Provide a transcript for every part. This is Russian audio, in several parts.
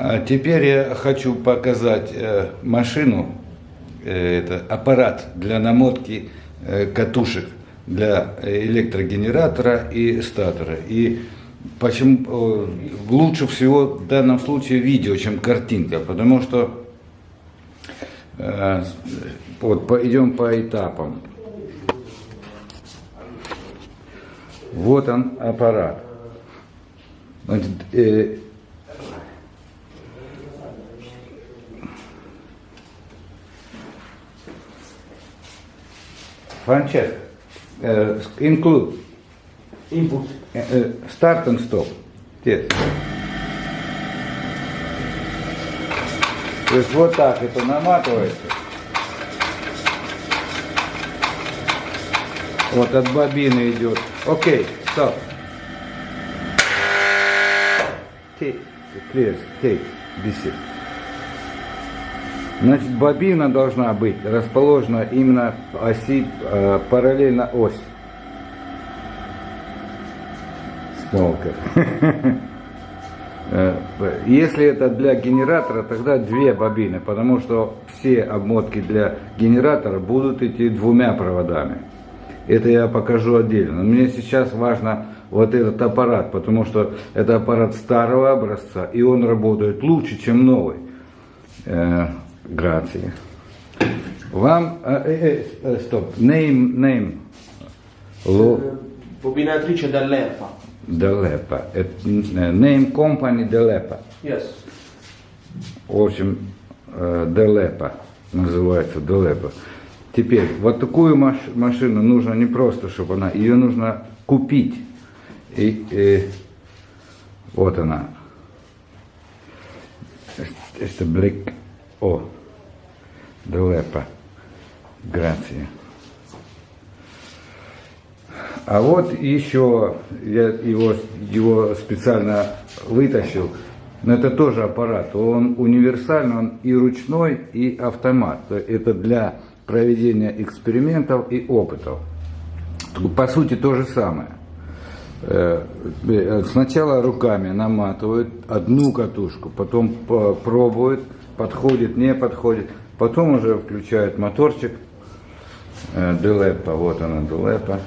А теперь я хочу показать э, машину, э, это аппарат для намотки э, катушек для электрогенератора и статора. И почему лучше всего в данном случае видео, чем картинка, потому что вот идем по этапам. Вот он аппарат. Э, uh, include Input. uh, start and stop. Yes. То есть вот так это наматывается. Вот от бобины идет. Окей, стоп. Take, clear, take, this is. Значит, бобина должна быть расположена именно оси, э, параллельно ось. Смолка. Э, Если это для генератора, тогда две бобины, потому что все обмотки для генератора будут идти двумя проводами. Это я покажу отдельно. Но мне сейчас важно вот этот аппарат, потому что это аппарат старого образца, и он работает лучше, чем новый. Э, Грации. Вам, э, э, э, стоп, name, name, Lo, dall'ERPA. Делепа, Э, name company Делепа. Yes. В общем, э, Делепа называется Делепа. Теперь, вот такую маш- машину нужно не просто, чтобы она, ее нужно купить. И, э, вот она. Это Black О. Делепа. Грация. А вот еще я его, его специально вытащил. Но это тоже аппарат. Он универсальный, он и ручной, и автомат. Это для проведения экспериментов и опытов. По сути то же самое. Э, Сначала руками наматывают одну катушку, потом по- пробуют, подходит, не подходит. Потом уже включают моторчик. Э, Делепа, вот она Делепа.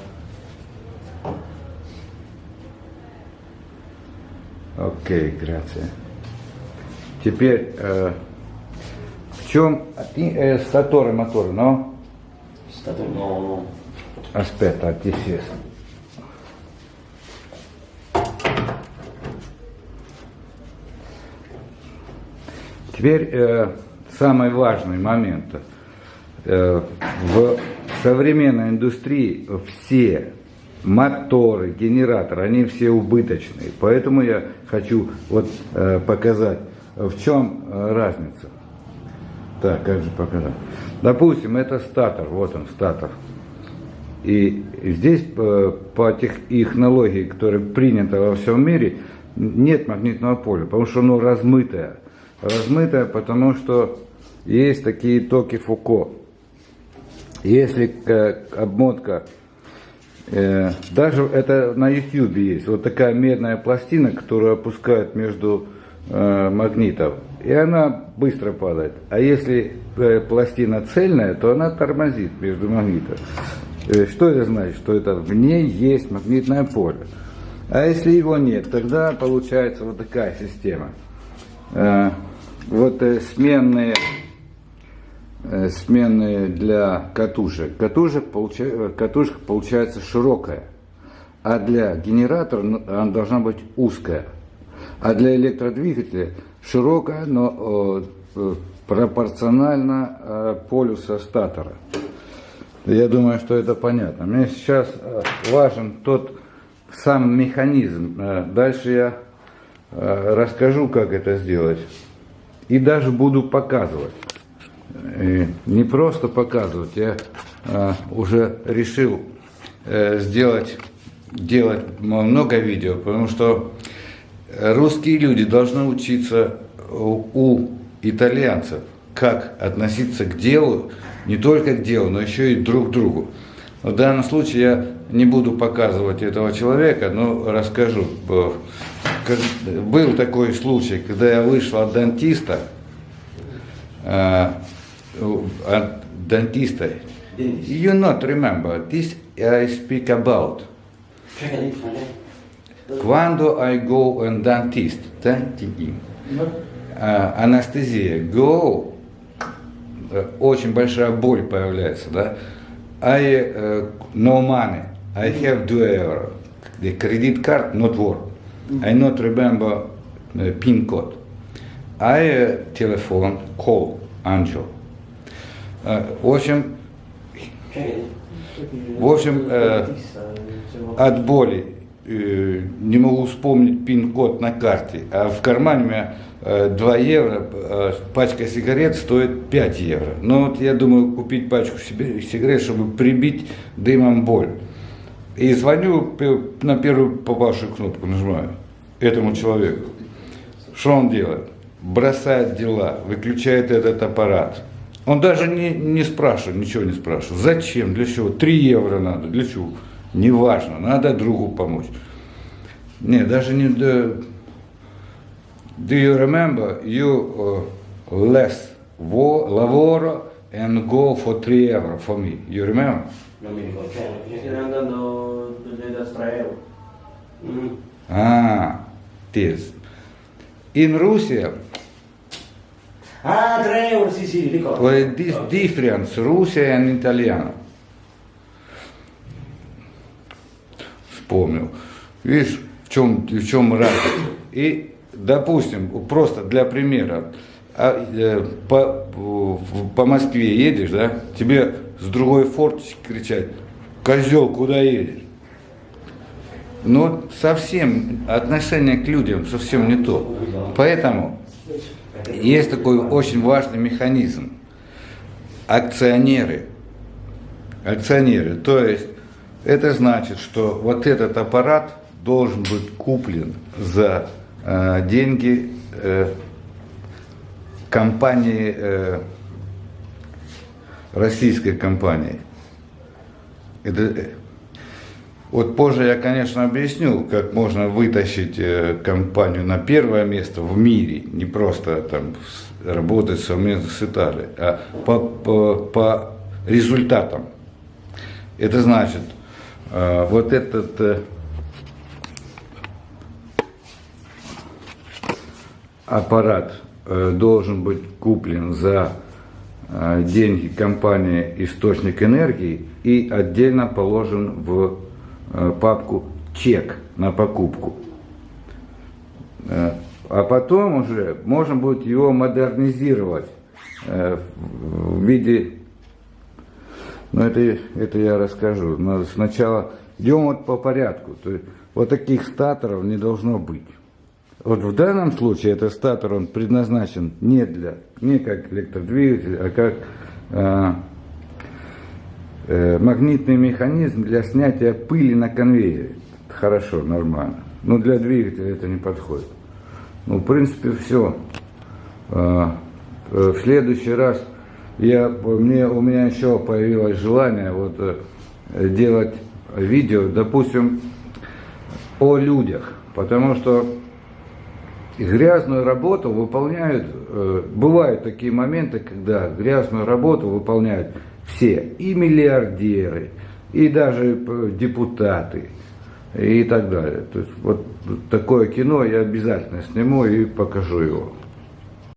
Окей, грация. Теперь, э, в чем э, статоры моторы, но stato no, no. aspetta, attesi. Теперь э, самый важный момент. Э, в современной индустрии все моторы, генераторы, они все убыточные. Поэтому я хочу вот э, показать, в чем э, разница. Так, как же показать? Допустим, это статор, вот он, статор. И здесь по тех технологии, которая принята во всем мире, нет магнитного поля, потому что оно размытое. Размытое, потому что есть такие токи Фуко. Если э, обмотка, э, даже это на YouTube есть, вот такая медная пластина, которую опускают между э, магнитов, и она быстро падает. А если пластина цельная, то она тормозит между магнитов. Что это значит? Что это в ней есть магнитное поле. А если его нет, тогда получается вот такая система. Вот сменные, сменные для катушек. Катушек, получа- э, катушка получается широкая, а для генератора ну, она должна быть узкая. А для электродвигателя широкая, но э, э, пропорционально э, полюса статора. Я думаю, что это понятно. Мне сейчас э, важен тот сам механизм. Э, Дальше я э, расскажу, как это сделать. И даже буду показывать. Не просто показывать, я э, уже решил э, сделать делать много видео, потому что русские люди должны учиться у итальянцев, как относиться к делу, не только к делу, но еще и друг к другу. В данном случае я не буду показывать этого человека, но расскажу. Был такой случай, когда я вышел от дантиста, э, дантиста. Dentist. You not remember, this I speak about. Quando I go and dentist, dentist, э, анестезия, go, э, очень большая боль появляется, да? I э, no money, I have euro. The credit card not work. I not remember э, pin code. I э, телефон call Angel. Э, В общем, В общем, э, от боли э, не могу вспомнить пин-код на карте, а в кармане у меня э, 2 евро, э, пачка сигарет стоит 5 евро. Ну вот я думаю купить пачку сигарет, чтобы прибить дымом боль. И звоню на первую попавшую кнопку, нажимаю этому человеку. Что он делает? Бросает дела, выключает этот аппарат. Он даже не, не спрашивает, ничего не спрашивает. Зачем? Для чего? Три евро надо. Для чего? Неважно, надо другу помочь. Не, даже не... Do, do you remember you uh, less wo, lavoro and go for 3 euro for me? You remember? Non mi ricordo. Cioè, che stai andando da 3 euro. Mm. Ah, this. In Russia, Ah, 3 euro, sì, sì, ricordo. Well, this difference, Russia and Italiano. Вспомнил. Видишь, в чем, в чем разница? И, допустим, просто для примера, а, э, по, по Москве едешь, да, тебе с другой форточки кричать, козел, куда едешь? Но совсем отношение к людям совсем не то. Поэтому есть такой очень важный механизм. Акционеры. Акционеры. То есть это значит, что вот этот аппарат должен быть куплен за э, деньги э, компании, э, российской компании. Это, э, вот позже я, конечно, объясню, как можно вытащить э, компанию на первое место в мире, не просто там работать совместно с Италией, а по, по, по результатам. Это значит, э, вот этот э, аппарат должен быть куплен за деньги компании «Источник энергии» и отдельно положен в папку «Чек» на покупку. Э, А потом уже можно будет его модернизировать э, в виде... Ну, это, это я расскажу. Но сначала идем вот по порядку. То есть, вот таких статоров не должно быть. Вот в данном случае этот статор, он предназначен не для, не как электродвигатель, а как э, э, магнитный механизм для снятия пыли на конвейере. Хорошо, нормально. Но для двигателя это не подходит. Ну, в принципе, все. В следующий раз я, мне, у меня еще появилось желание вот, э, делать видео, допустим, о людях. Потому что грязную работу выполняют, э, бывают такие моменты, когда грязную работу выполняют все, и миллиардеры, и даже э, депутаты, и так далее. То есть вот такое кино я обязательно сниму и покажу его.